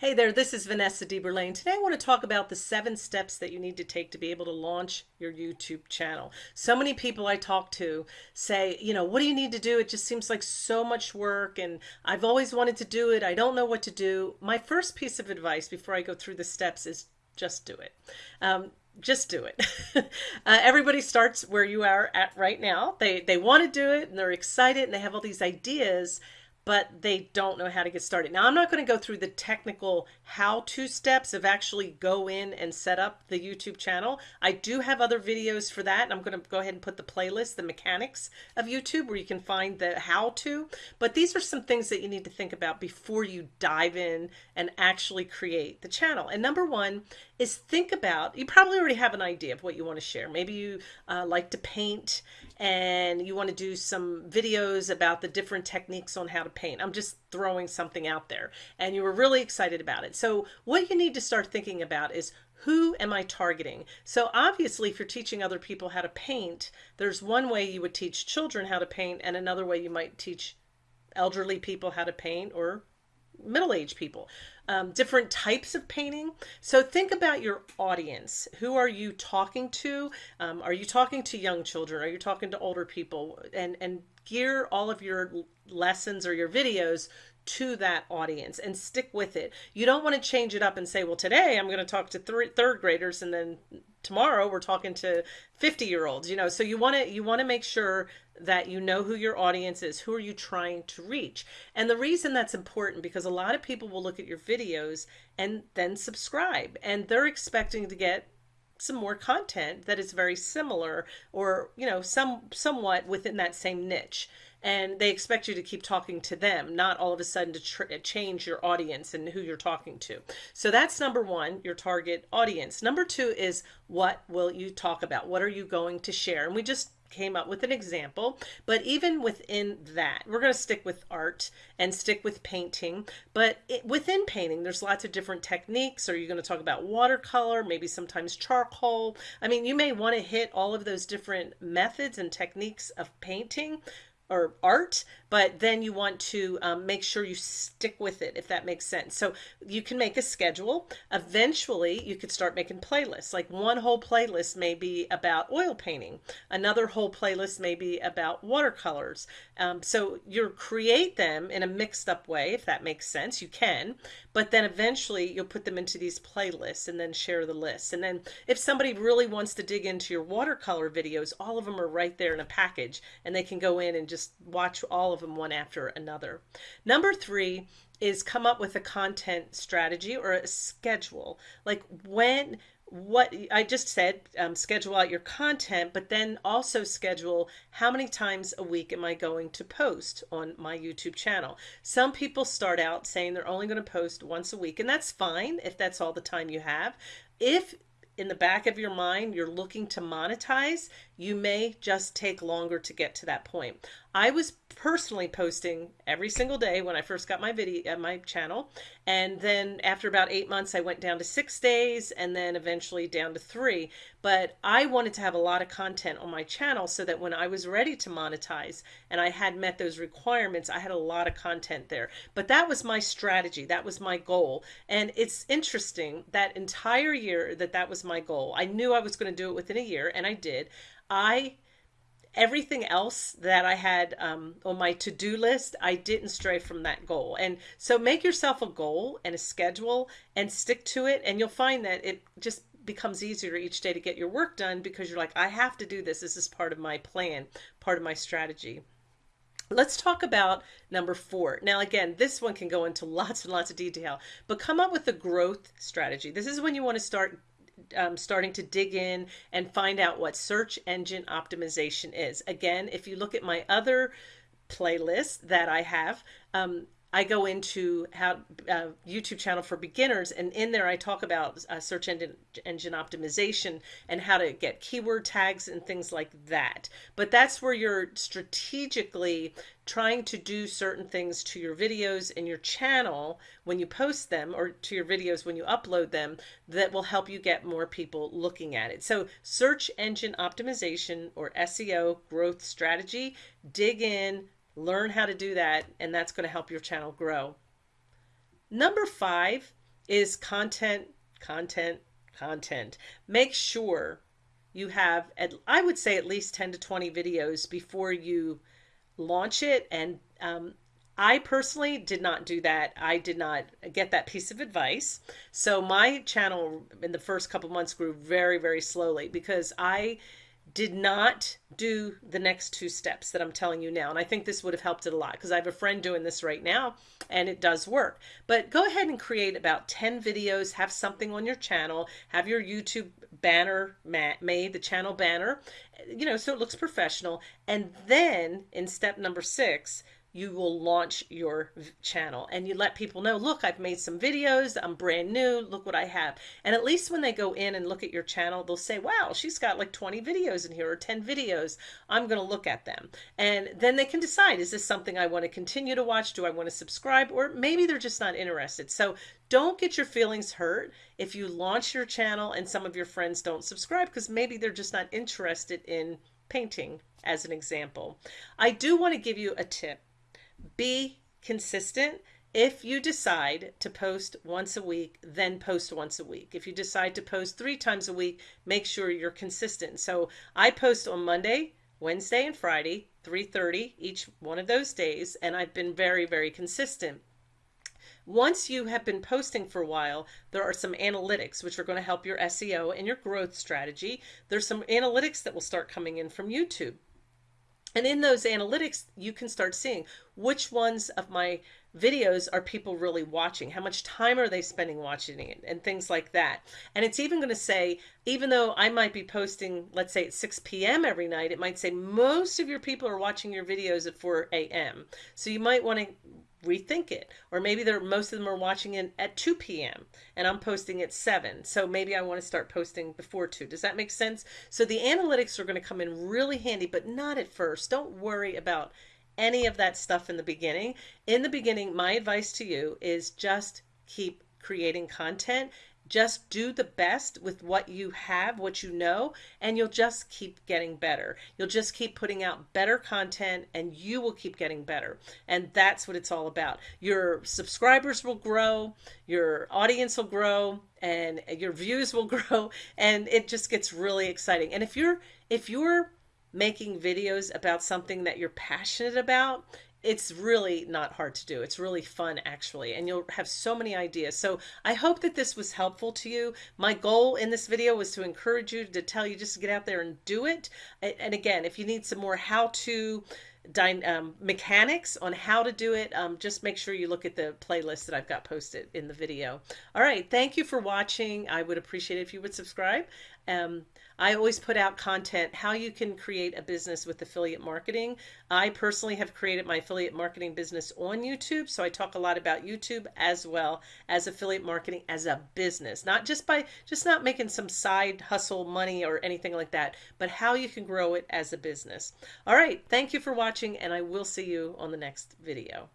Hey there, this is Vanessa DeBerlane. Today I want to talk about the seven steps that you need to take to be able to launch your YouTube channel. So many people I talk to say, you know, what do you need to do? It just seems like so much work and I've always wanted to do it. I don't know what to do. My first piece of advice before I go through the steps is just do it. Um, just do it. uh, everybody starts where you are at right now. They, they want to do it and they're excited and they have all these ideas but they don't know how to get started. Now, I'm not going to go through the technical how-to steps of actually go in and set up the YouTube channel. I do have other videos for that. I'm going to go ahead and put the playlist, the mechanics of YouTube, where you can find the how-to. But these are some things that you need to think about before you dive in and actually create the channel. And number one is think about, you probably already have an idea of what you want to share. Maybe you uh, like to paint and you want to do some videos about the different techniques on how to paint. I'm just throwing something out there and you were really excited about it. So what you need to start thinking about is who am I targeting? So obviously if you're teaching other people how to paint, there's one way you would teach children how to paint and another way you might teach elderly people how to paint or middle-aged people um, different types of painting. So think about your audience. Who are you talking to? Um, are you talking to young children? Are you talking to older people? And and gear all of your lessons or your videos to that audience and stick with it. You don't want to change it up and say, well, today I'm going to talk to th third graders and then tomorrow we're talking to 50 year olds, you know, so you want to, you want to make sure that you know who your audience is, who are you trying to reach? And the reason that's important because a lot of people will look at your videos and then subscribe and they're expecting to get some more content that is very similar or, you know, some somewhat within that same niche and they expect you to keep talking to them, not all of a sudden to change your audience and who you're talking to. So that's number one, your target audience. Number two is what will you talk about? What are you going to share? And we just came up with an example, but even within that, we're going to stick with art and stick with painting. But it, within painting, there's lots of different techniques. Are you going to talk about watercolor, maybe sometimes charcoal? I mean, you may want to hit all of those different methods and techniques of painting, or art, but then you want to um, make sure you stick with it, if that makes sense. So you can make a schedule. Eventually, you could start making playlists. Like one whole playlist may be about oil painting. Another whole playlist may be about watercolors. Um, so you create them in a mixed up way, if that makes sense. You can, but then eventually you'll put them into these playlists and then share the list. And then if somebody really wants to dig into your watercolor videos, all of them are right there in a package and they can go in and just just watch all of them one after another. Number three is come up with a content strategy or a schedule. Like when, what I just said, um, schedule out your content, but then also schedule how many times a week am I going to post on my YouTube channel. Some people start out saying they're only going to post once a week, and that's fine if that's all the time you have. If in the back of your mind you're looking to monetize, you may just take longer to get to that point. I was personally posting every single day when I first got my video, uh, my channel. And then after about eight months, I went down to six days and then eventually down to three. But I wanted to have a lot of content on my channel so that when I was ready to monetize and I had met those requirements, I had a lot of content there. But that was my strategy. That was my goal. And it's interesting that entire year that that was my goal. I knew I was going to do it within a year and I did. I everything else that I had um, on my to-do list, I didn't stray from that goal. And so make yourself a goal and a schedule and stick to it. And you'll find that it just becomes easier each day to get your work done because you're like, I have to do this. This is part of my plan, part of my strategy. Let's talk about number four. Now, again, this one can go into lots and lots of detail, but come up with a growth strategy. This is when you want to start um, starting to dig in and find out what search engine optimization is. Again, if you look at my other playlist that I have, um, I go into how uh, YouTube channel for beginners, and in there I talk about uh, search engine engine optimization and how to get keyword tags and things like that. But that's where you're strategically trying to do certain things to your videos and your channel when you post them or to your videos when you upload them that will help you get more people looking at it. So search engine optimization or SEO growth strategy, dig in, learn how to do that and that's going to help your channel grow. Number five is content, content, content. Make sure you have, at, I would say, at least 10 to 20 videos before you launch it. And um, I personally did not do that. I did not get that piece of advice. So my channel in the first couple months grew very, very slowly because I did not do the next two steps that I'm telling you now. And I think this would have helped it a lot because I have a friend doing this right now and it does work. But go ahead and create about 10 videos, have something on your channel, have your YouTube banner made, the channel banner, you know, so it looks professional. And then in step number six, you will launch your channel and you let people know, look, I've made some videos. I'm brand new. Look what I have. And at least when they go in and look at your channel, they'll say, wow, she's got like 20 videos in here or 10 videos. I'm going to look at them. And then they can decide, is this something I want to continue to watch? Do I want to subscribe? Or maybe they're just not interested. So don't get your feelings hurt if you launch your channel and some of your friends don't subscribe because maybe they're just not interested in painting as an example. I do want to give you a tip be consistent. If you decide to post once a week, then post once a week. If you decide to post three times a week, make sure you're consistent. So I post on Monday, Wednesday, and Friday, 3:30 each one of those days, and I've been very, very consistent. Once you have been posting for a while, there are some analytics which are going to help your SEO and your growth strategy. There's some analytics that will start coming in from YouTube. And in those analytics, you can start seeing which ones of my videos are people really watching? How much time are they spending watching it? And things like that. And it's even going to say, even though I might be posting, let's say at 6 p.m. every night, it might say most of your people are watching your videos at 4 a.m. So you might want to rethink it. Or maybe they're most of them are watching it at 2 p.m and i'm posting at 7 so maybe i want to start posting before 2 does that make sense? So the analytics are going to come in really handy but not at first. Don't worry about any of that stuff in the beginning. In the beginning my advice to you is just keep creating content just do the best with what you have, what you know, and you'll just keep getting better. You'll just keep putting out better content and you will keep getting better. And that's what it's all about. Your subscribers will grow, your audience will grow, and your views will grow, and it just gets really exciting. And if you're if you're making videos about something that you're passionate about, it's really not hard to do. It's really fun actually, and you'll have so many ideas. So I hope that this was helpful to you. My goal in this video was to encourage you to tell you just to get out there and do it. And again, if you need some more how-to um, mechanics on how to do it, um, just make sure you look at the playlist that I've got posted in the video. All right, thank you for watching. I would appreciate it if you would subscribe. Um, I always put out content how you can create a business with affiliate marketing. I personally have created my affiliate marketing business on YouTube, so I talk a lot about YouTube as well as affiliate marketing as a business, not just by just not making some side hustle money or anything like that, but how you can grow it as a business. All right, thank you for watching, and I will see you on the next video.